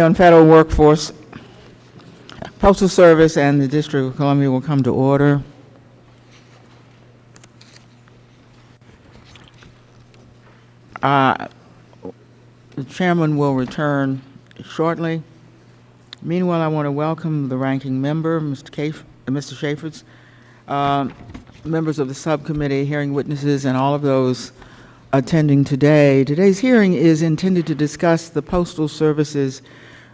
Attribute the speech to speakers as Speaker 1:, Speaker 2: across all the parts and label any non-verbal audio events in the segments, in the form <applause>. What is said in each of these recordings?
Speaker 1: on Federal Workforce, Postal Service and the District of Columbia will come to order. Uh, The chairman will return shortly. Meanwhile, I want to welcome the ranking member, Mr. Caf- uh, Mr. Chaffetz, uh, members of the subcommittee, hearing witnesses, and all of those attending today. Today's hearing is intended to discuss the Postal Service's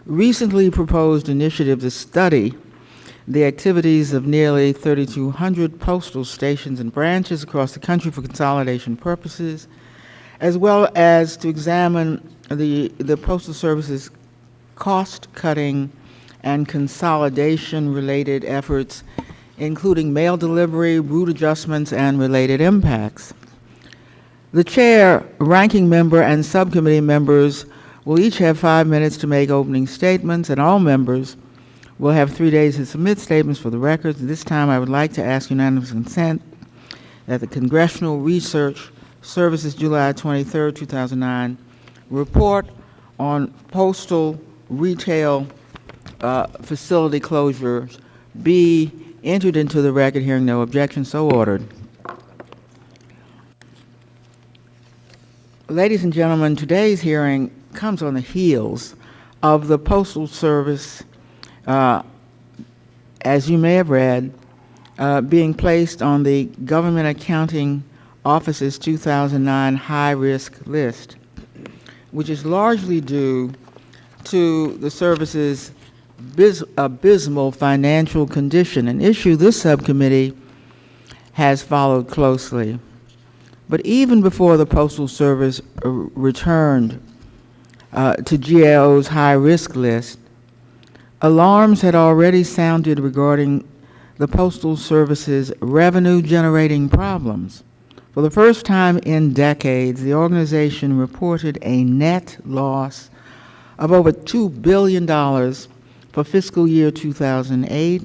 Speaker 1: recently proposed initiative to study the activities of nearly 3,200 postal stations and branches across the country for consolidation purposes, as well as to examine the, the Postal Service's cost-cutting and consolidation-related efforts, including mail delivery, route adjustments, and related impacts. The chair, ranking member, and subcommittee members will each have five minutes to make opening statements, and all members will have three days to submit statements for the record. At this time, I would like to ask unanimous consent that the Congressional Research Service's July 23, 2009 report on postal retail uh, facility closures be entered into the record, hearing no objection, so ordered. Ladies and gentlemen, today's hearing comes on the heels of the Postal Service, uh, as you may have read, uh, being placed on the Government Accounting Office's 2009 high-risk list, which is largely due to the service's abysmal financial condition, an issue this subcommittee has followed closely. But even before the Postal Service uh, returned uh, to GAO's high-risk list, alarms had already sounded regarding the Postal Service's revenue-generating problems. For the first time in decades, the organization reported a net loss of over $2 billion for fiscal year 2008.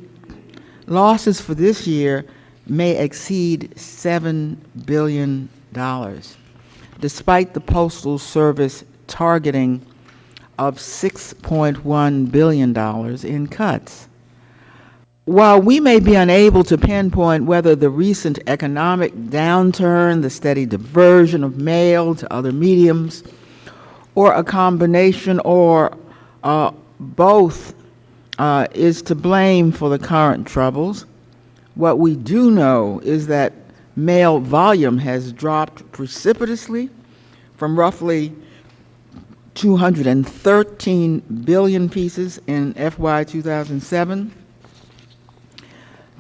Speaker 1: Losses for this year may exceed $7 billion, despite the Postal Service targeting of $6.1 billion in cuts. While we may be unable to pinpoint whether the recent economic downturn, the steady diversion of mail to other mediums, or a combination or uh, both uh, is to blame for the current troubles, what we do know is that mail volume has dropped precipitously from roughly 213 billion pieces in FY 2007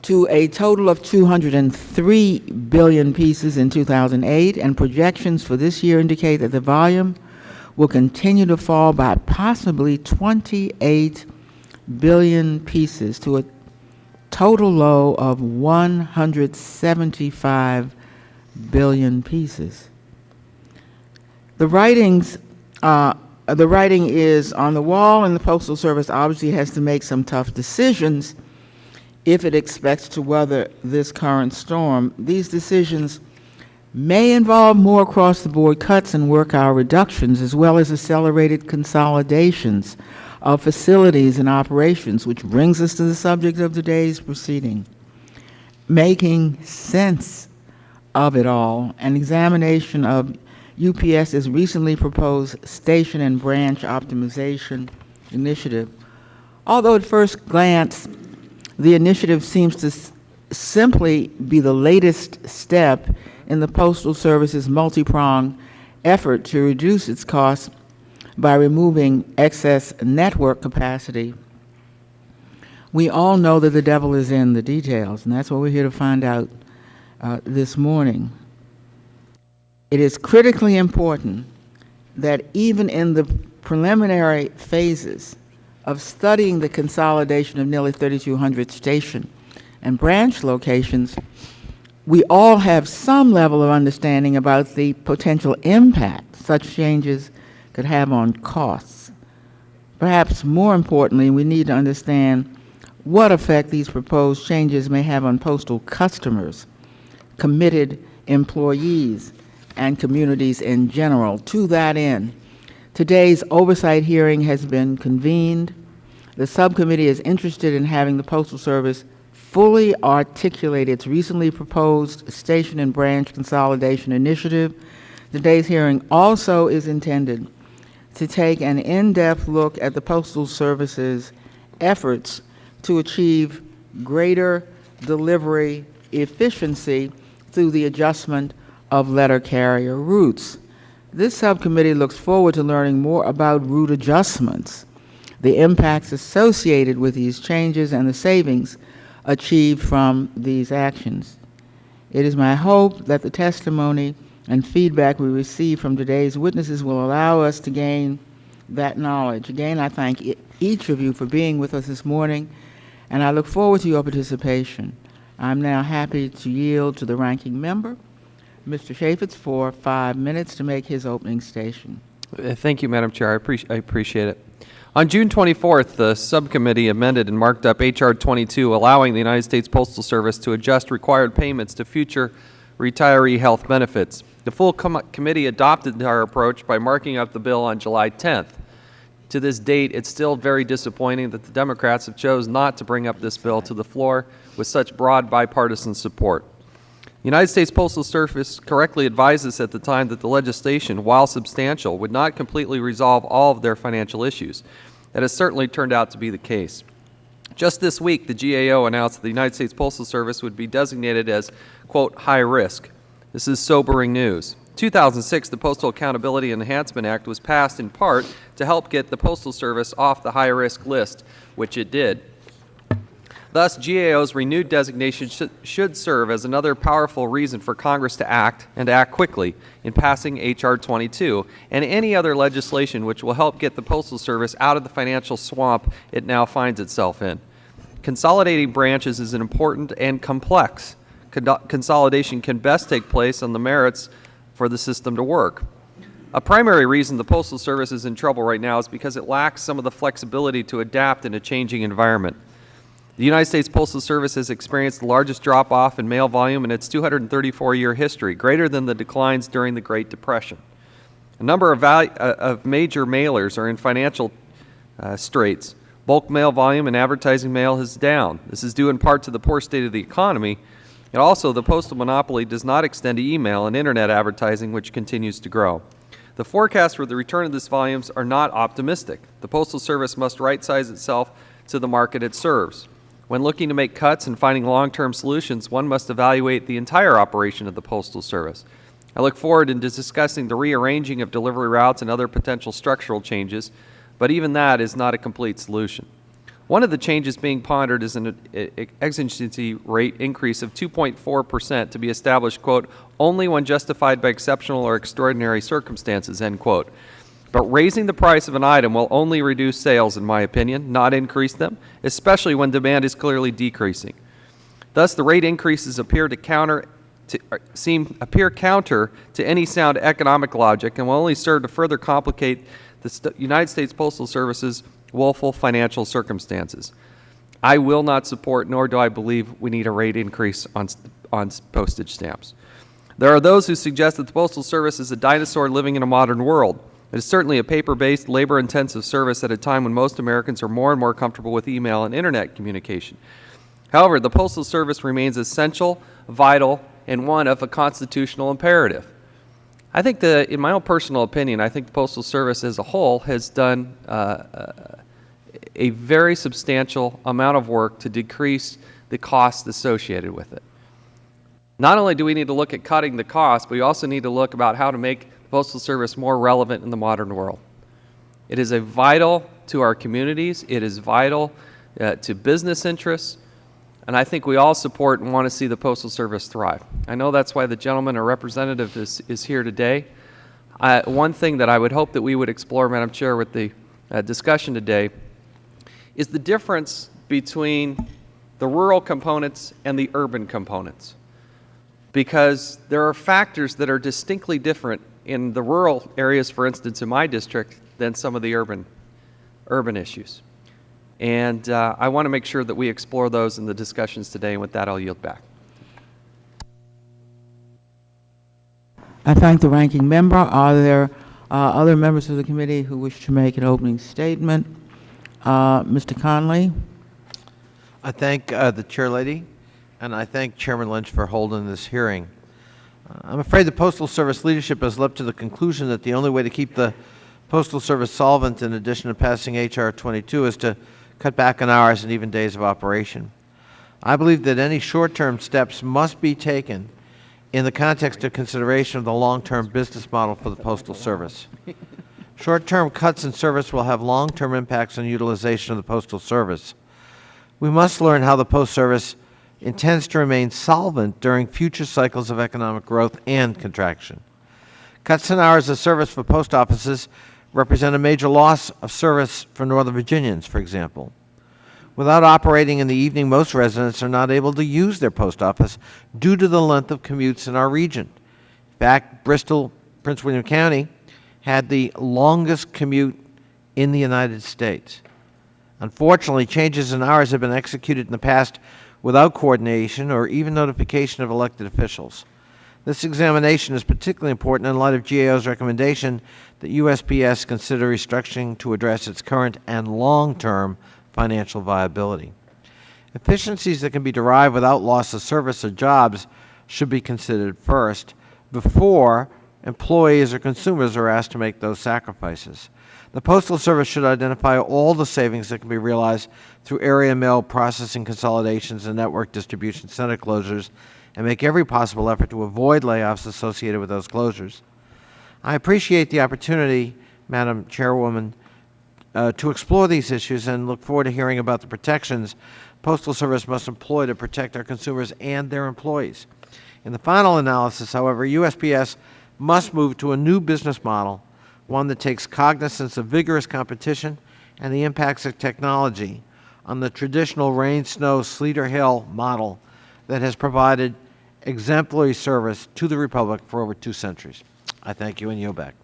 Speaker 1: to a total of 203 billion pieces in 2008, and projections for this year indicate that the volume will continue to fall by possibly 28 billion pieces to a total low of 175 billion pieces. The writings, uh, the writing is on the wall, and the Postal Service obviously has to make some tough decisions if it expects to weather this current storm. These decisions may involve more across-the-board cuts and work hour reductions, as well as accelerated consolidations of facilities and operations, which brings us to the subject of today's proceeding. Making sense of it all, an examination of UPS's recently proposed station and branch optimization initiative. Although at first glance, the initiative seems to simply be the latest step in the Postal Service's multi-pronged effort to reduce its costs by removing excess network capacity. We all know that the devil is in the details, and that's what we're here to find out uh, this morning. It is critically important that even in the preliminary phases of studying the consolidation of nearly 3,200 station and branch locations, we all have some level of understanding about the potential impact such changes could have on costs. Perhaps more importantly, we need to understand what effect these proposed changes may have on postal customers, committed employees, and communities in general. To that end, Today's oversight hearing has been convened. The subcommittee is interested in having the Postal Service fully articulate its recently proposed station and branch consolidation initiative. Today's hearing also is intended to take an in-depth look at the Postal Service's efforts to achieve greater delivery efficiency through the adjustment of letter carrier routes. This subcommittee looks forward to learning more about route adjustments, the impacts associated with these changes, and the savings achieved from these actions. It is my hope that the testimony and feedback we receive from today's witnesses will allow us to gain that knowledge. Again, I thank each of you for being with us this morning, and I look forward to your participation. I'm now happy to yield to the ranking member, Mr. Chaffetz, for five minutes to make his opening station.
Speaker 2: Uh, Thank you, Madam Chair. I appreciate, I appreciate it. On June 24th, the subcommittee amended and marked up H.R. 22, allowing the United States Postal Service to adjust required payments to future retiree health benefits. The full com committee adopted our approach by marking up the bill on July 10th. To this date, it's still very disappointing that the Democrats have chose not to bring up this bill to the floor with such broad bipartisan support. The United States Postal Service correctly advised us at the time that the legislation, while substantial, would not completely resolve all of their financial issues. That has certainly turned out to be the case. Just this week, the GAO announced that the United States Postal Service would be designated as, quote, high risk. This is sobering news. 2006, the Postal Accountability Enhancement Act was passed in part to help get the Postal Service off the high risk list, which it did. Thus, GAO's renewed designation sh should serve as another powerful reason for Congress to act, and to act quickly, in passing H.R. 22 and any other legislation which will help get the Postal Service out of the financial swamp it now finds itself in. Consolidating branches is an important and complex. Con consolidation can best take place on the merits for the system to work. A primary reason the Postal Service is in trouble right now is because it lacks some of the flexibility to adapt in a changing environment. The United States Postal Service has experienced the largest drop-off in mail volume in its 234-year history, greater than the declines during the Great Depression. A number of, uh, of major mailers are in financial uh, straits. Bulk mail volume and advertising mail is down. This is due in part to the poor state of the economy, and also the postal monopoly does not extend to email and Internet advertising, which continues to grow. The forecasts for the return of these volumes are not optimistic. The Postal Service must right-size itself to the market it serves. When looking to make cuts and finding long-term solutions, one must evaluate the entire operation of the Postal Service. I look forward to discussing the rearranging of delivery routes and other potential structural changes, but even that is not a complete solution. One of the changes being pondered is an exigency rate increase of 2.4 percent to be established, quote, only when justified by exceptional or extraordinary circumstances, end quote. But raising the price of an item will only reduce sales, in my opinion, not increase them, especially when demand is clearly decreasing. Thus, the rate increases appear to counter to, uh, seem appear counter to any sound economic logic and will only serve to further complicate the United States Postal Service's woeful financial circumstances. I will not support, nor do I believe we need a rate increase on, on postage stamps. There are those who suggest that the Postal Service is a dinosaur living in a modern world. It is certainly a paper-based, labor-intensive service at a time when most Americans are more and more comfortable with email and Internet communication. However, the Postal Service remains essential, vital, and one of a constitutional imperative. I think that, in my own personal opinion, I think the Postal Service as a whole has done uh, uh a very substantial amount of work to decrease the costs associated with it. Not only do we need to look at cutting the cost, but we also need to look about how to make the Postal Service more relevant in the modern world. It is a vital to our communities. It is vital uh, to business interests. And I think we all support and want to see the Postal Service thrive. I know that's why the gentleman or representative is, is here today. Uh, one thing that I would hope that we would explore, Madam Chair, with the uh, discussion today is the difference between the rural components and the urban components. Because there are factors that are distinctly different in the rural areas, for instance, in my district, than some of the urban, urban issues. And uh, I want to make sure that we explore those in the discussions today, and with that, I'll yield back.
Speaker 1: I thank the ranking member. Are there Uh, Other members of the committee who wish to make an opening statement? Uh, Mr. Connolly?
Speaker 3: I thank uh, the chair lady, and I thank Chairman Lynch for holding this hearing. Uh, I'm afraid the Postal Service leadership has leapt to the conclusion that the only way to keep the Postal Service solvent, in addition to passing H.R. 22, is to cut back on hours and even days of operation. I believe that any short-term steps must be taken in the context of consideration of the long-term business model for the Postal Service. Short-term cuts in service will have long-term impacts on utilization of the Postal Service. We must learn how the Post Service intends to remain solvent during future cycles of economic growth and contraction. Cuts in hours of service for post offices represent a major loss of service for Northern Virginians, for example. Without operating in the evening, most residents are not able to use their post office due to the length of commutes in our region. In fact, Bristow, Prince William County, had the longest commute in the United States. Unfortunately, changes in hours have been executed in the past without coordination or even notification of elected officials. This examination is particularly important in light of GAO's recommendation that USPS consider restructuring to address its current and long-term financial viability. Efficiencies that can be derived without loss of service or jobs should be considered first before employees or consumers are asked to make those sacrifices. The Postal Service should identify all the savings that can be realized through area mail processing consolidations and network distribution center closures and make every possible effort to avoid layoffs associated with those closures. I appreciate the opportunity, Madam Chairwoman, uh, to explore these issues and look forward to hearing about the protections Postal Service must employ to protect our consumers and their employees. In the final analysis, however, USPS must move to a new business model, one that takes cognizance of vigorous competition and the impacts of technology on the traditional rain, snow, sleet, or hail model that has provided exemplary service to the Republic for over two centuries. I thank you and yield back.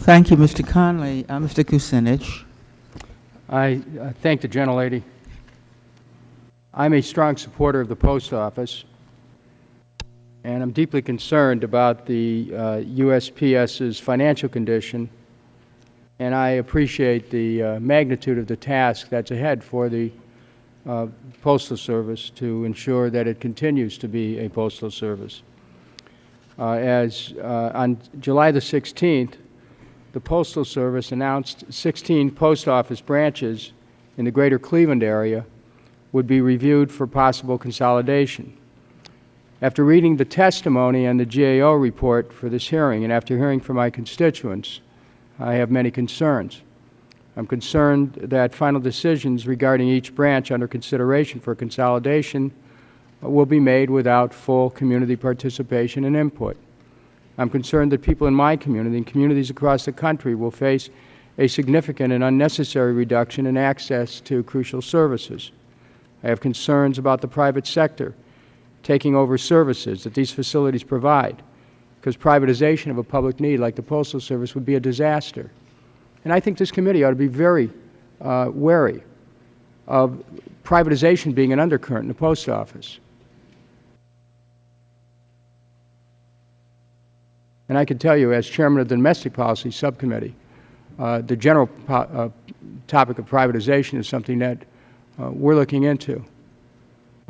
Speaker 1: Thank you, Mr. Connolly. Uh, Mr. Kucinich?
Speaker 4: I uh, thank the gentlelady. I'm a strong supporter of the post office, and I'm deeply concerned about the uh, USPS's financial condition, and I appreciate the uh, magnitude of the task that's ahead for the uh, Postal Service to ensure that it continues to be a postal service. Uh, as uh, on July the 16th, the Postal Service announced 16 post office branches in the greater Cleveland area would be reviewed for possible consolidation. After reading the testimony and the GAO report for this hearing, and after hearing from my constituents, I have many concerns. I'm concerned that final decisions regarding each branch under consideration for consolidation will be made without full community participation and input. I'm concerned that people in my community and communities across the country will face a significant and unnecessary reduction in access to crucial services. I have concerns about the private sector taking over services that these facilities provide, because privatization of a public need like the Postal Service would be a disaster. And I think this committee ought to be very uh, wary of privatization being an undercurrent in the Post Office. And I can tell you, as chairman of the Domestic Policy Subcommittee, uh, the general uh, topic of privatization is something that uh, we're looking into.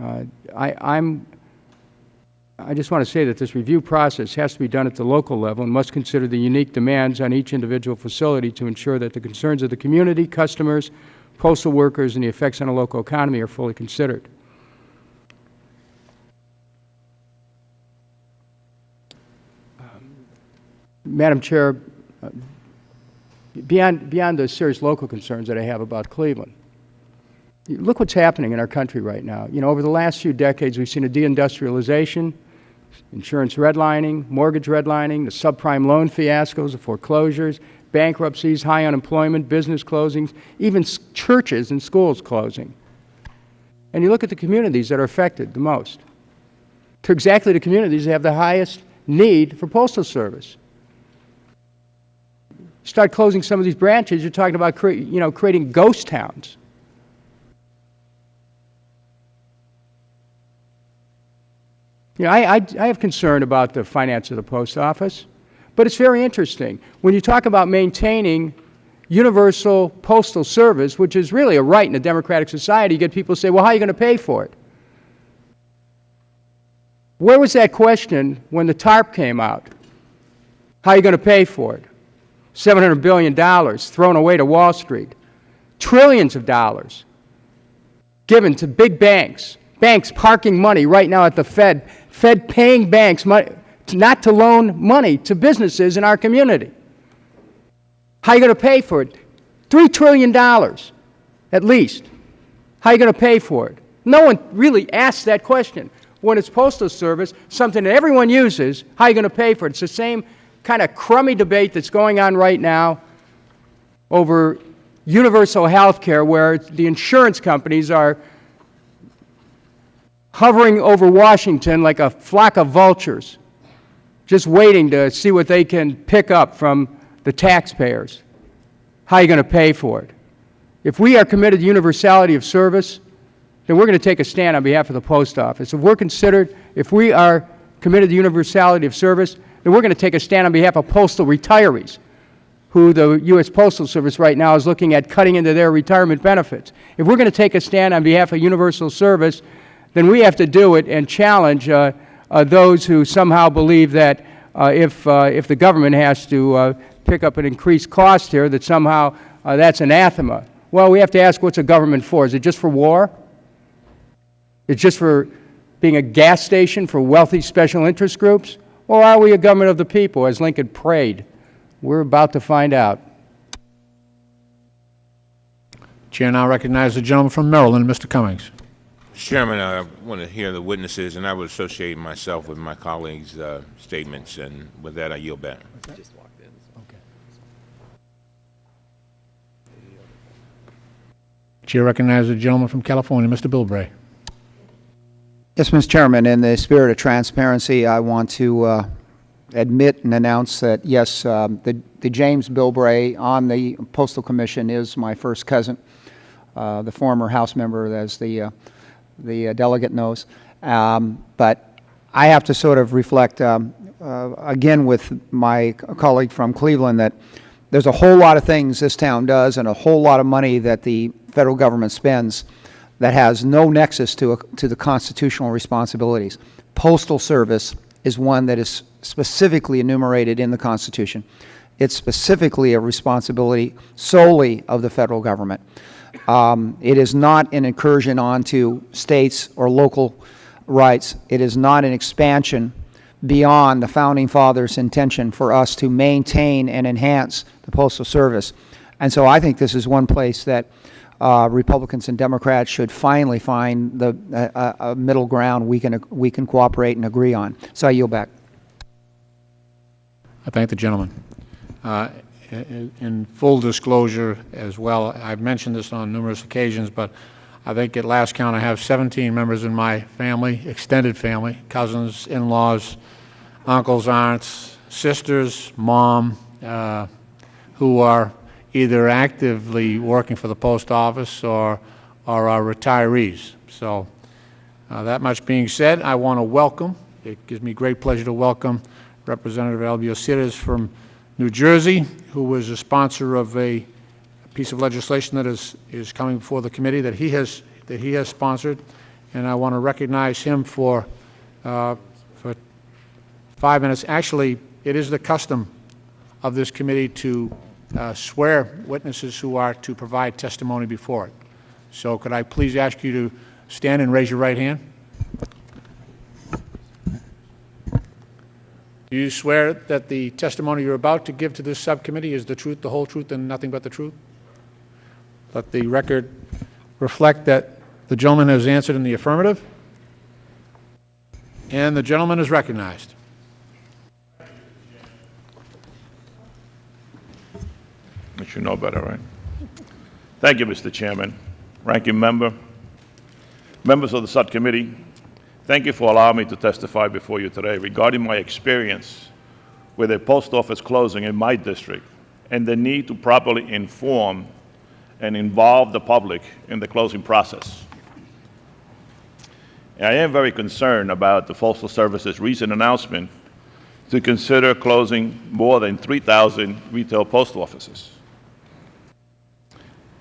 Speaker 4: Uh, I, I'm, I just want to say that this review process has to be done at the local level and must consider the unique demands on each individual facility to ensure that the concerns of the community, customers, postal workers, and the effects on the local economy are fully considered. Madam Chair, uh, beyond, beyond the serious local concerns that I have about Cleveland, look what's happening in our country right now. You know, over the last few decades, we've seen a deindustrialization, insurance redlining, mortgage redlining, the subprime loan fiascos, the foreclosures, bankruptcies, high unemployment, business closings, even churches and schools closing. And you look at the communities that are affected the most. To exactly the communities that have the highest need for postal service start closing some of these branches, you're talking about you know, creating ghost towns. You know, I, I, I have concern about the finance of the post office, but it's very interesting. When you talk about maintaining universal postal service, which is really a right in a democratic society, you get people say, well, how are you going to pay for it? Where was that question when the TARP came out? How are you going to pay for it? $700 billion thrown away to Wall Street. Trillions of dollars given to big banks. Banks parking money right now at the Fed. Fed paying banks money, not to loan money to businesses in our community. How are you going to pay for it? $3 trillion at least. How are you going to pay for it? No one really asks that question. When it's Postal Service, something that everyone uses, how are you going to pay for it? It's the same kind of crummy debate that's going on right now over universal health care where the insurance companies are hovering over Washington like a flock of vultures, just waiting to see what they can pick up from the taxpayers. How are you going to pay for it? If we are committed to universality of service, then we're going to take a stand on behalf of the post office. If we're considered, if we are committed to universality of service, then we're going to take a stand on behalf of postal retirees, who the U.S. Postal Service right now is looking at cutting into their retirement benefits. If we're going to take a stand on behalf of universal service, then we have to do it and challenge uh, uh, those who somehow believe that uh, if, if the government has to pick up an increased cost here, that somehow that's anathema. Well, we have to ask what's a government for? Is it just for war? It's just for being a gas station for wealthy special interest groups? Or are we a government of the people, as Lincoln prayed? We're about to find out.
Speaker 5: Chair now recognizes the gentleman from Maryland, Mr. Cummings.
Speaker 6: Mr. Chairman, I want to hear the witnesses, and I would associate myself with my colleagues' uh, statements, and with that, I yield back.
Speaker 5: Chair recognizes the gentleman from California, Mr. Bilbray.
Speaker 7: Yes, Mr. Chairman, in the spirit of transparency, I want to uh, admit and announce that, yes, um, the the James Bilbray on the Postal Commission is my first cousin, uh, the former House member, as the uh, the uh, delegate knows. Um, But I have to sort of reflect, um, uh, again with my colleague from Cleveland, that there's a whole lot of things this town does and a whole lot of money that the federal government spends that has no nexus to, a, to the constitutional responsibilities. Postal Service is one that is specifically enumerated in the Constitution. It's specifically a responsibility solely of the federal government. Um, it is not an incursion onto states or local rights. It is not an expansion beyond the Founding Fathers' intention for us to maintain and enhance the Postal Service. And so I think this is one place that uh, Republicans and Democrats should finally find the, uh, a middle ground we can, we can cooperate and agree on. So I yield back.
Speaker 5: I thank the gentleman. In, full disclosure as well, I've mentioned this on numerous occasions, but I think at last count I have 17 members in my family, extended family, cousins, in-laws, uncles, aunts, sisters, mom, uh, who are either actively working for the post office or, are retirees. So uh, that much being said, I want to welcome, it gives me great pleasure to welcome Representative Albio Sires from New Jersey, who was a sponsor of a piece of legislation that is, is coming before the committee that he has, that he has sponsored. And I want to recognize him for, uh, for five minutes. Actually, it is the custom of this committee to uh, swear witnesses who are to provide testimony before it. So could I please ask you to stand and raise your right hand? Do you swear that the testimony you're about to give to this subcommittee is the truth, the whole truth, and nothing but the truth? Let the record reflect that the gentleman has answered in the affirmative, and the gentleman is recognized.
Speaker 8: You should know better, right? Thank you, Mr. Chairman, ranking member, members of the subcommittee. Thank you for allowing me to testify before you today regarding my experience with a post office closing in my district and the need to properly inform and involve the public in the closing process. I am very concerned about the Postal Service's recent announcement to consider closing more than 3,000 retail post offices.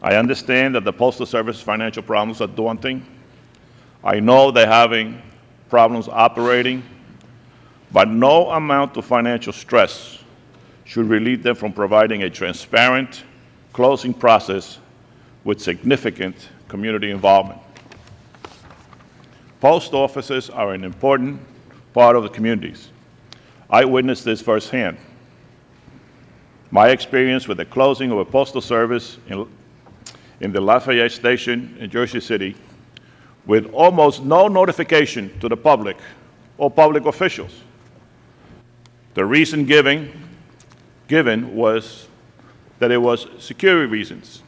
Speaker 8: I understand that the Postal Service's financial problems are daunting. I know they're having problems operating, but no amount of financial stress should relieve them from providing a transparent closing process with significant community involvement. Post offices are an important part of the communities. I witnessed this firsthand. My experience with the closing of a postal service in, in the Lafayette Station in Jersey City with almost no notification to the public or public officials. The reason giving, given was that it was security reasons,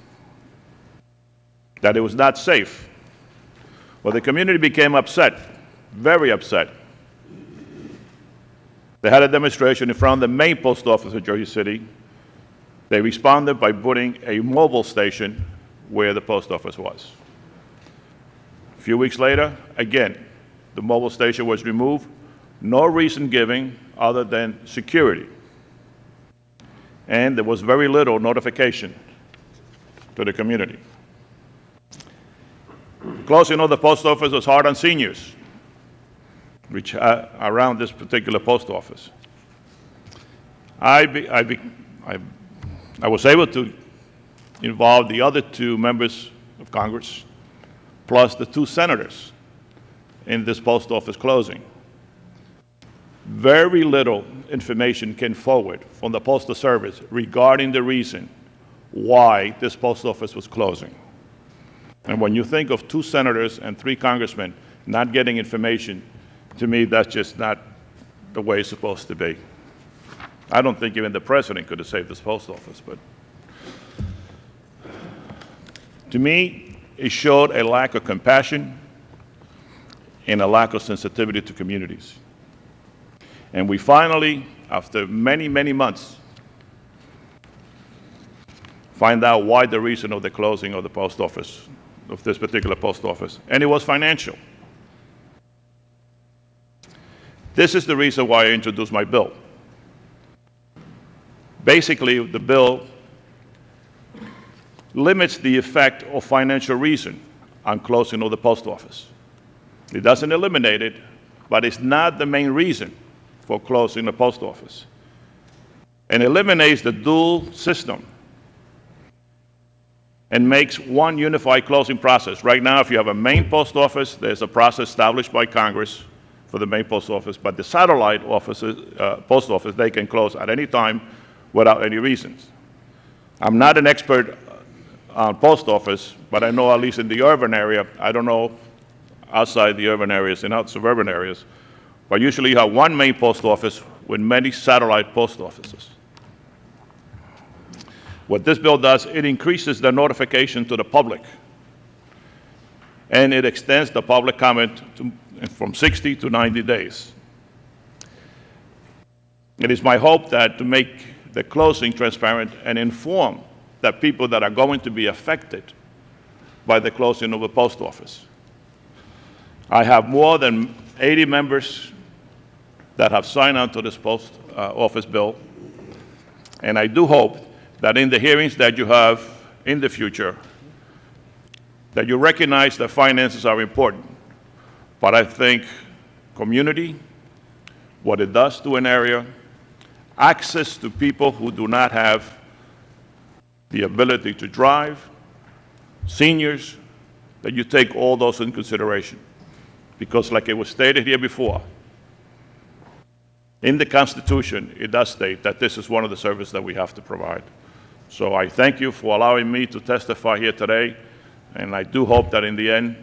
Speaker 8: that it was not safe. Well, the community became upset, very upset. They had a demonstration in front of the main post office of Jersey City. They responded by putting a mobile station where the post office was. Few weeks later, again, the mobile station was removed. No reason given other than security. And there was very little notification to the community. Closing of the post office was hard on seniors, which are around this particular post office. I, be, I, be, I, I was able to involve the other two members of Congress, plus the two senators, in this post office closing. Very little information came forward from the Postal Service regarding the reason why this post office was closing. And when you think of two senators and three congressmen not getting information, to me, that's just not the way it's supposed to be. I don't think even the president could have saved this post office, but to me, it showed a lack of compassion and a lack of sensitivity to communities. And we finally, after many, many months, find out why the reason of the closing of the post office, of this particular post office, and it was financial. This is the reason why I introduced my bill. Basically, the bill limits the effect of financial reason on closing of the post office. It doesn't eliminate it, but it's not the main reason for closing the post office. And eliminates the dual system and makes one unified closing process. Right now, if you have a main post office, there's a process established by Congress for the main post office, but the satellite offices, uh, post office, they can close at any time without any reasons. I'm not an expert on post office, but I know at least in the urban area, I don't know outside the urban areas and out suburban areas, but usually you have one main post office with many satellite post offices. What this bill does, it increases the notification to the public, and it extends the public comment to, from 60 to 90 days. It is my hope that to make the closing transparent and inform the people that are going to be affected by the closing of the post office. I have more than 80 members that have signed on to this post uh, office bill, and I do hope that in the hearings that you have in the future, that you recognize that finances are important. But I think community, what it does to an area, access to people who do not have the ability to drive, seniors, that you take all those in consideration. Because like it was stated here before, in the Constitution, it does state that this is one of the services that we have to provide. So I thank you for allowing me to testify here today, and I do hope that in the end,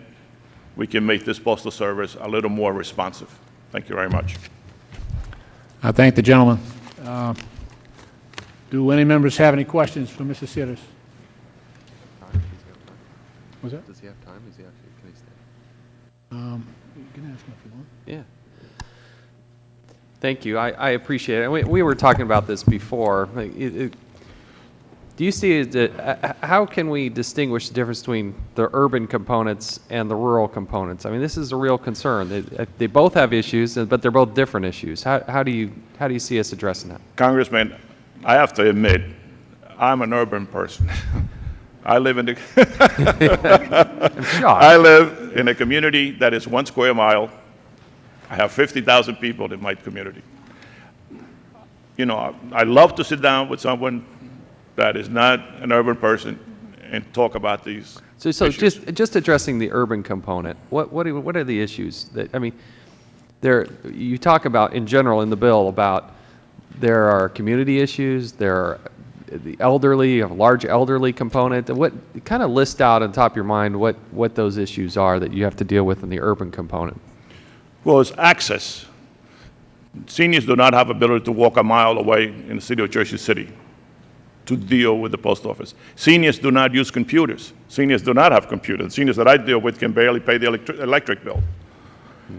Speaker 8: we can make this postal service a little more responsive. Thank you very much.
Speaker 5: I thank the gentleman. Uh, Do any members have any questions for Mr. Sires? Was that?
Speaker 2: Does he have time? Is he actually, can he stay?
Speaker 5: Um, You can ask him if you want.
Speaker 2: Yeah. Thank you. I, I appreciate it. We, we were talking about this before. It- it- Do you see, it, uh, how can we distinguish the difference between the urban components and the rural components? I mean, this is a real concern. They, uh, they both have issues, but they're both different issues. How, how do you, how do you see us addressing that?
Speaker 8: Congressman, I have to admit, I'm an urban person. <laughs> I live in the. <laughs> I live in a community that is one square mile. I have 50,000 people in my community. You know, I I love to sit down with someone that is not an urban person and talk about these
Speaker 2: So, so
Speaker 8: issues.
Speaker 2: just, just addressing the urban component, what, what, are- what are the issues that, I mean, there, you talk about, in general, in the bill, about there are community issues, there are the elderly, a large elderly component, what, kind of list out on top of your mind what, what those issues are that you have to deal with in the urban component.
Speaker 8: Well, it's access. Seniors do not have ability to walk a mile away in the city of Jersey City to deal with the post office. Seniors do not use computers. Seniors do not have computers. Seniors that I deal with can barely pay the electric, electric bill.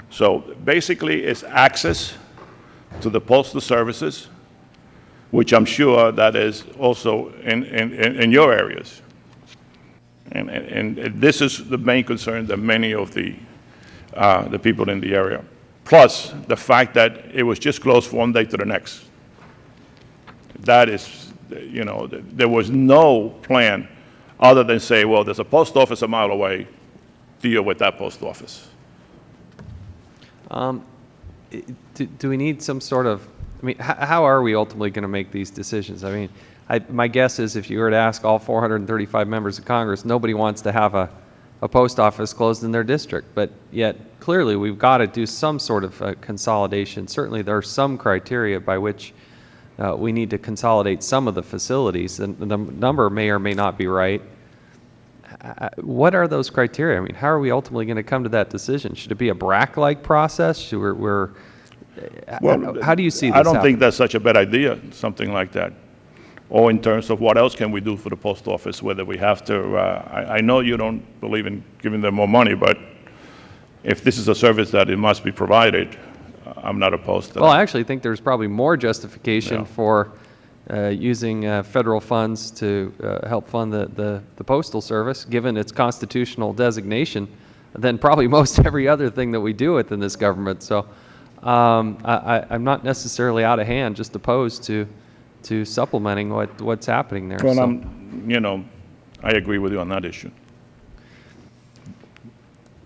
Speaker 8: So basically, it's access to the postal services, which I'm sure that is also in, in, in your areas. And, and, and this is the main concern that many of the, uh, the people in the area. Plus, the fact that it was just closed from one day to the next. That is, you know, there was no plan other than say, well, there's a post office a mile away, deal with that post office.
Speaker 2: I- Do, do we need some sort of, I mean, how, are we ultimately going to make these decisions? I mean, I, my guess is if you were to ask all 435 members of Congress, nobody wants to have a, a post office closed in their district. But yet, clearly, we've got to do some sort of uh, consolidation. Certainly, there are some criteria by which uh, we need to consolidate some of the facilities, and the number may or may not be right. Uh, What are those criteria? I mean, how are we ultimately going to come to that decision? Should it be a BRAC-like process? Should we're, we're,
Speaker 8: Well,
Speaker 2: how do you see this
Speaker 8: I don't think that's such a bad idea, something like that. Or in terms of what else can we do for the post office, whether we have to, uh, I, I know you don't believe in giving them more money, but if this is a service that it must be provided, uh, I'm not opposed to that.
Speaker 2: Well, I actually think there's probably more justification
Speaker 8: Yeah.
Speaker 2: for uh, using uh, federal funds to uh, help fund the, the, the postal service, given its constitutional designation, than probably <laughs> most every other thing that we do within this government. So um, I, I, I'm not necessarily out of hand, just opposed to, to supplementing what, what's happening there.
Speaker 8: Well,
Speaker 2: So-
Speaker 8: I'm, you know, I agree with you on that issue.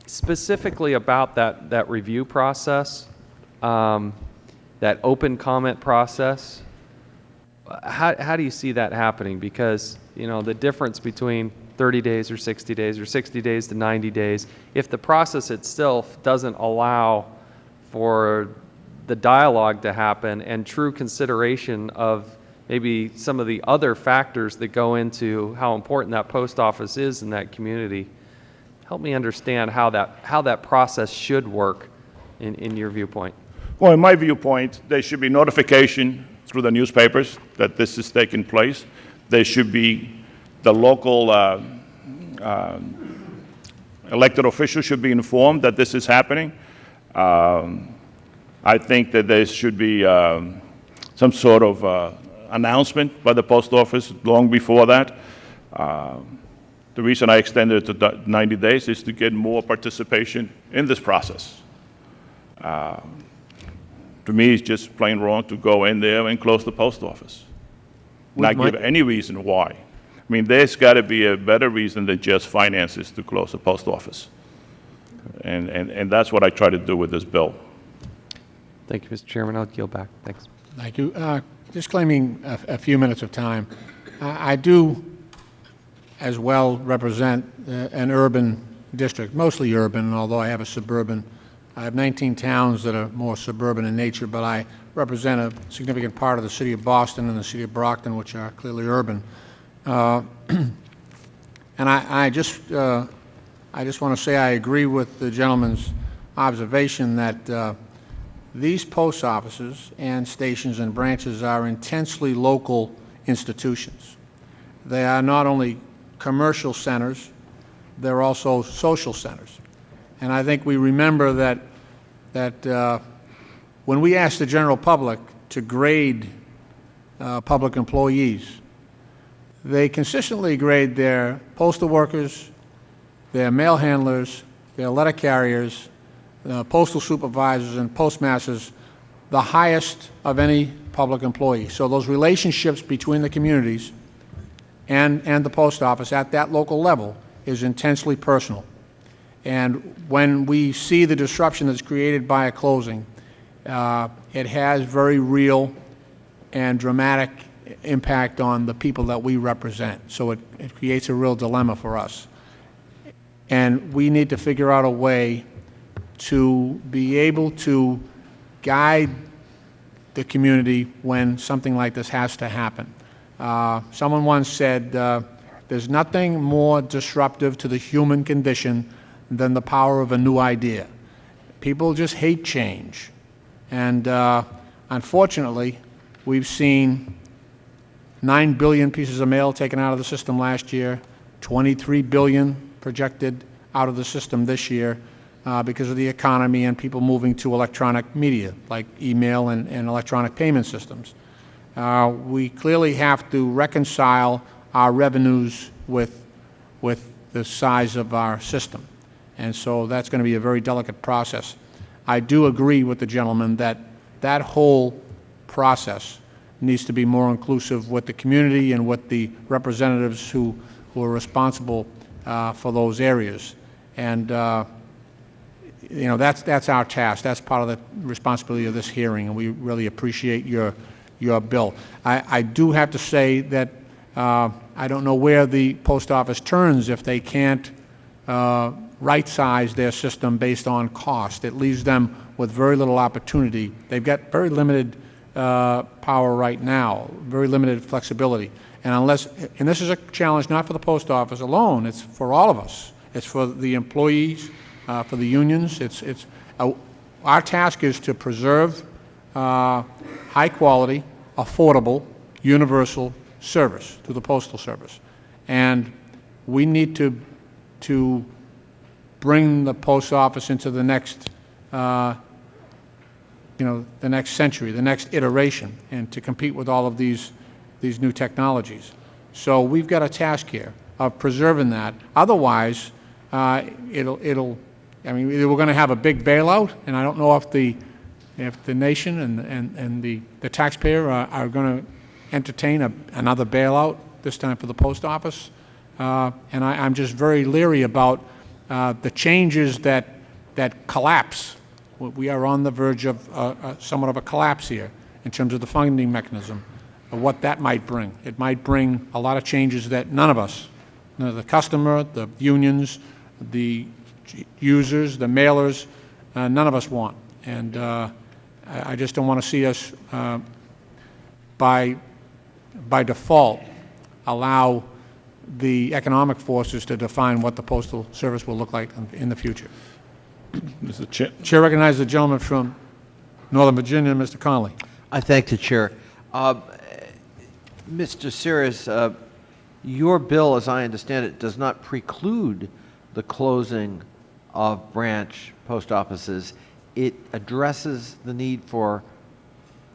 Speaker 2: specifically about that, that review process, um, that open comment process, how, how do you see that happening? Because, you know, the difference between 30 days or 60 days or 60 days to 90 days, if the process itself doesn't allow for the dialogue to happen and true consideration of maybe some of the other factors that go into how important that post office is in that community, help me understand how that, how that process should work in, in your viewpoint.
Speaker 8: Well, in my viewpoint, there should be notification through the newspapers that this is taking place. There should be, the local uh, uh, elected officials should be informed that this is happening. Um, I think that there should be um, some sort of uh, announcement by the post office long before that. Um, The reason I extended it to 90 days is to get more participation in this process. To me, it's just plain wrong to go in there and close the post office. Not give any reason why. I mean, there's got to be a better reason than just finances to close the post office. And, and, and that's what I try to do with this bill.
Speaker 2: Thank you, Mr. Chairman. I'll yield back. Thanks.
Speaker 5: Thank you. Uh, Just claiming a a few minutes of time, I I do as well represent uh, an urban district, mostly urban, although I have a suburban. I have 19 towns that are more suburban in nature, but I represent a significant part of the city of Boston and the city of Brockton, which are clearly urban. Uh, <clears throat> And I, I just, uh, I just want to say I agree with the gentleman's observation that uh, these post offices and stations and branches are intensely local institutions. They are not only commercial centers, they're also social centers. And I think we remember that, that uh, when we ask the general public to grade uh, public employees, they consistently grade their postal workers, their mail handlers, their letter carriers, uh, postal supervisors, and postmasters the highest of any public employee. So those relationships between the communities and, and the post office at that local level is intensely personal. And when we see the disruption that's created by a closing, uh, it has very real and dramatic impact on the people that we represent. So it, it creates a real dilemma for us. And we need to figure out a way to be able to guide the community when something like this has to happen. Uh, someone once said, uh, there's nothing more disruptive to the human condition than the power of a new idea. People just hate change. And uh, unfortunately, we've seen 9 billion pieces of mail taken out of the system last year, 23 billion projected out of the system this year uh, because of the economy and people moving to electronic media like email and, and electronic payment systems. Uh, we clearly have to reconcile our revenues with, with the size of our system. And so that's going to be a very delicate process. I do agree with the gentleman that that whole process needs to be more inclusive with the community and with the representatives who, who are responsible uh, for those areas. And, uh, you know, that's, that's our task. That's part of the responsibility of this hearing, and we really appreciate your, your bill. I, I do have to say that uh, I don't know where the post office turns if they can't uh, right-size their system based on cost. It leaves them with very little opportunity. They've got very limited uh, power right now, very limited flexibility. And unless, and this is a challenge not for the post office alone, it's for all of us. It's for the employees, uh, for the unions. It's, it's, uh, our task is to preserve uh, high-quality, affordable, universal service to the Postal Service. And we need to, to bring the post office into the next, uh, you know, the next century, the next iteration, and to compete with all of these, these new technologies. So we've got a task here of preserving that. Otherwise, uh, it'll, it'll, I mean, we're going to have a big bailout, and I don't know if the, if the nation and, and, and the, the taxpayer are, are going to entertain a, another bailout, this time for the post office. Uh, and I, I'm just very leery about uh, the changes that, that collapse. We- are on the verge of uh, uh, somewhat of a collapse here in terms of the funding mechanism, what that might bring. It might bring a lot of changes that none of us, the customer, the unions, the users, the mailers, uh, none of us want. And uh, I I just don't want to see us, uh, by, by default, allow the economic forces to define what the Postal Service will look like in- in the future.
Speaker 8: Mr. Chair,
Speaker 5: Chair recognizes the gentleman from Northern Virginia, Mr. Connolly.
Speaker 3: I thank the chair. Uh, Mr. Sires, uh, your bill, as I understand it, does not preclude the closing of branch post offices. It addresses the need for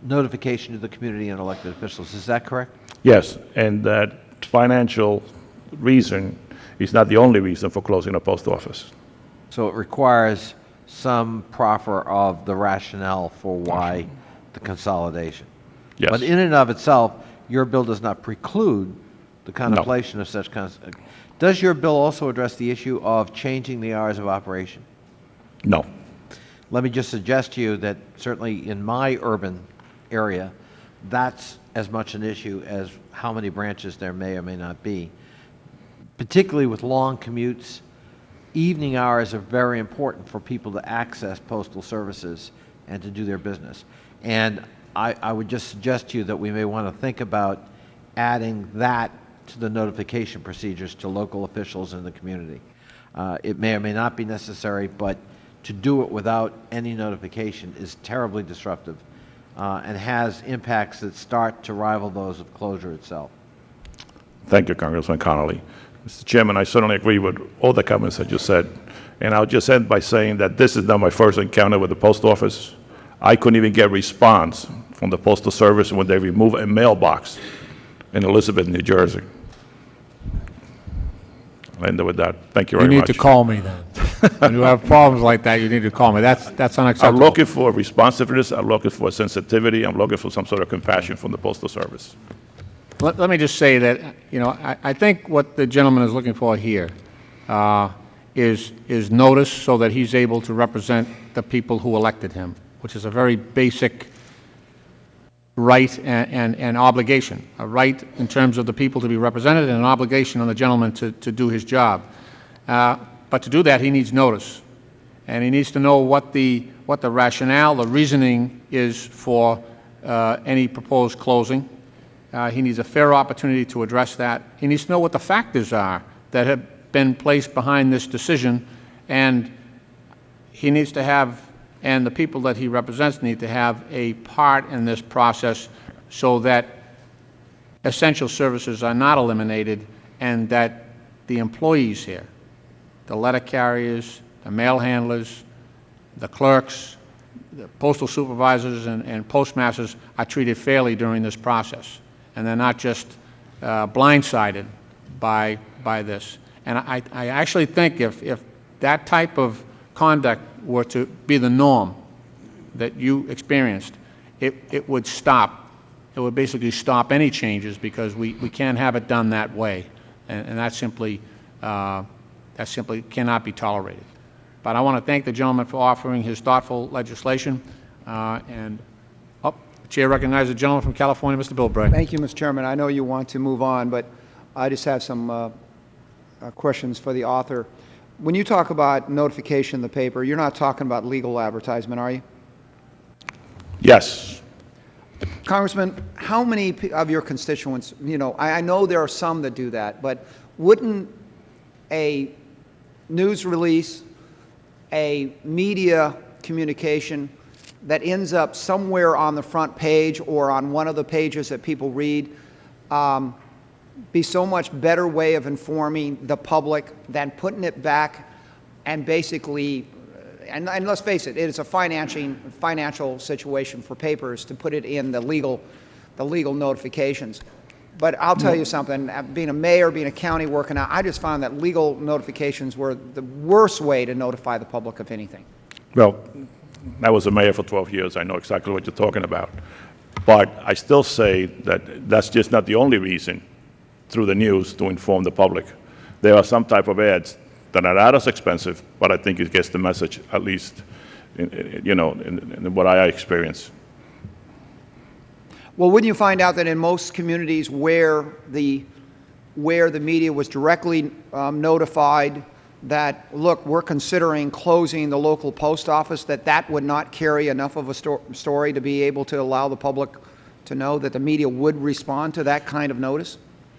Speaker 3: notification to the community and elected officials. Is that correct?
Speaker 8: yes, and that financial reason is not the only reason for closing a post office.
Speaker 3: So it requires some proffer of the rationale for why the consolidation.
Speaker 8: Yes.
Speaker 3: But in and of itself, your bill does not preclude the contemplation of such, cons- does your bill also address the issue of changing the hours of operation?
Speaker 8: No.
Speaker 3: Let me just suggest to you that certainly in my urban area, that's as much an issue as how many branches there may or may not be. Particularly with long commutes, evening hours are very important for people to access postal services and to do their business. And I, I would just suggest to you that we may want to think about adding that to the notification procedures to local officials in the community. Uh, It may or may not be necessary, but to do it without any notification is terribly disruptive uh, and has impacts that start to rival those of closure itself.
Speaker 8: Thank you, Congressman Connolly. Mr. Chairman, I certainly agree with all the comments that you said. And I'll just end by saying that this is not my first encounter with the post office. I couldn't even get a response from the Postal Service when they removed a mailbox in Elizabeth, New Jersey. I'll end it with that. Thank you very much.
Speaker 5: You need
Speaker 8: much.
Speaker 5: to call me then. When you have problems like that, you need to call me. That's, that's unacceptable.
Speaker 8: I'm looking for responsiveness, I'm looking for sensitivity, I'm looking for some sort of compassion from the Postal Service.
Speaker 5: Let, let me just say that, you know, I, I think what the gentleman is looking for here uh, is, is notice so that he's able to represent the people who elected him, which is a very basic right and, and, and obligation. A right in terms of the people to be represented and an obligation on the gentleman to, to do his job. Uh, but to do that, he needs notice. And he needs to know what the, what the rationale, the reasoning is for uh, any proposed closing. Uh, He needs a fair opportunity to address that. He needs to know what the factors are that have been placed behind this decision, and he needs to have, and the people that he represents need to have a part in this process so that essential services are not eliminated and that the employees here, the letter carriers, the mail handlers, the clerks, the postal supervisors and, and postmasters are treated fairly during this process, and they're not just uh, blindsided by, by this. And I, I actually think if, if that type of conduct were to be the norm that you experienced, it, it would stop. It would basically stop any changes because we, we can't have it done that way. And, and that simply, uh, that simply cannot be tolerated. But I want to thank the gentleman for offering his thoughtful legislation. Uh, and, the Chair recognizes the gentleman from California, Mr. Bilbray.
Speaker 7: Thank you, Mr. Chairman. I know you want to move on, but I just have some uh, uh, questions for the author. When you talk about notification in the paper, you're not talking about legal advertisement, are you?
Speaker 8: Yes,
Speaker 7: Congressman, how many of your constituents, you know, I, I know there are some that do that, but wouldn't a news release, a media communication that ends up somewhere on the front page or on one of the pages that people read um, be so much better way of informing the public than putting it back and basically and, and let's face it, it is a financing, financial situation for papers to put it in the legal, the legal notifications. But I'll tell you something, uh, being a mayor, being a county working out, I just found that legal notifications were the worst way to notify the public of anything.
Speaker 8: well, I was a mayor for 12 years, I know exactly what you're talking about. But I still say that that's just not the only reason through the news to inform the public. There are some type of ads that are not as expensive, but I think it gets the message, at least, in- you know, in in what I experience.
Speaker 7: Well, wouldn't you find out that in most communities where the, where the media was directly um, notified that, look, we're considering closing the local post office, that that would not carry enough of a sto- story to be able to allow the public to know that the media would respond to that kind of notice?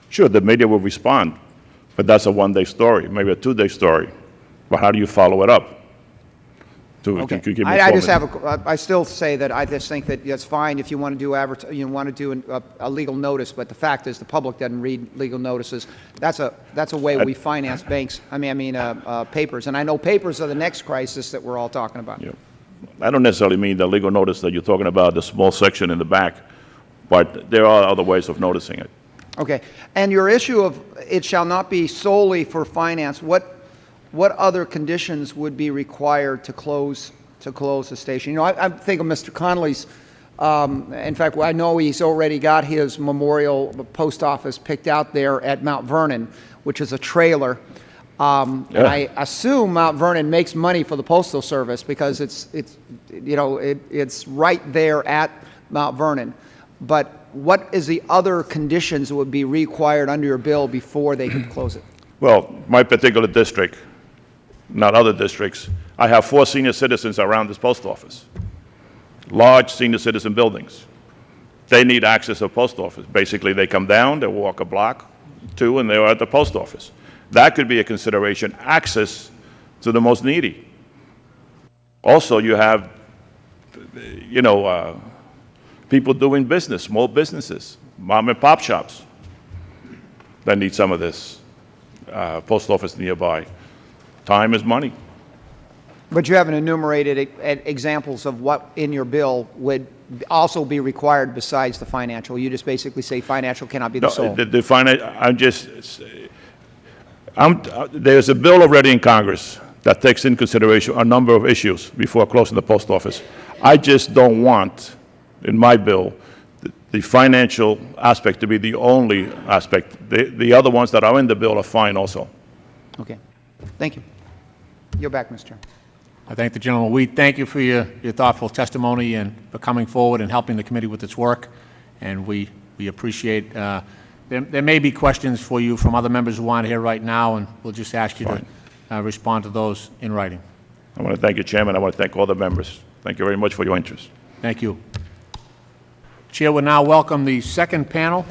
Speaker 8: Sure, the media will respond, but that's a one-day story, maybe a two-day story. But how do you follow it up? To, to- to give me
Speaker 7: I, I just have a, I still say that I just think that it's fine if you want to do advert, you want to do an- a, a legal notice, but the fact is the public doesn't read legal notices. That's a, that's a way we finance banks, I mean, I mean, uh, uh, papers. And I know papers are the next crisis that we're all talking about.
Speaker 8: Yeah. I don't necessarily mean the legal notice that you're talking about, the small section in the back, but there are other ways of noticing it.
Speaker 7: Okay. And your issue of it shall not be solely for finance, what, what other conditions would be required to close, to close the station? You know, I, I think of Mr. Connolly's, um, in fact, I know he's already got his memorial post office picked out there at Mount Vernon, which is a trailer. Um, and I assume Mount Vernon makes money for the Postal Service because it's, it's, you know, it, it's right there at Mount Vernon. But what is the other conditions that would be required under your bill before they could close it?
Speaker 8: Well, my particular district, not other districts, I have four senior citizens around this post office, large senior citizen buildings. They need access to the post office. Basically, they come down, they walk a block, two, and they're at the post office. That could be a consideration, access to the most needy. Also, you have, you know, uh, people doing business, small businesses, mom and pop shops that need some of this uh, post office nearby. Time is money.
Speaker 7: But you haven't enumerated examples of what in your bill would also be required besides the financial. You just basically say financial cannot be the
Speaker 8: No,
Speaker 7: sole.
Speaker 8: the, the I'm just, I'm, there's a bill already in Congress that takes in consideration a number of issues before closing the post office. I just don't want, in my bill, the- the financial aspect to be the only aspect. The, the other ones that are in the bill are fine also.
Speaker 7: Okay. Thank you. Yield back, Mr. Chairman.
Speaker 5: I thank the gentleman. We thank you for your your thoughtful testimony and for coming forward and helping the committee with its work, and we we appreciate, uh, there there may be questions for you from other members who aren't here right now, and we'll just ask you to uh, respond to those in writing.
Speaker 8: I want to thank you, Chairman. I want to thank all the members. Thank you very much for your interest.
Speaker 5: Thank you. Chair will now welcome the second panel.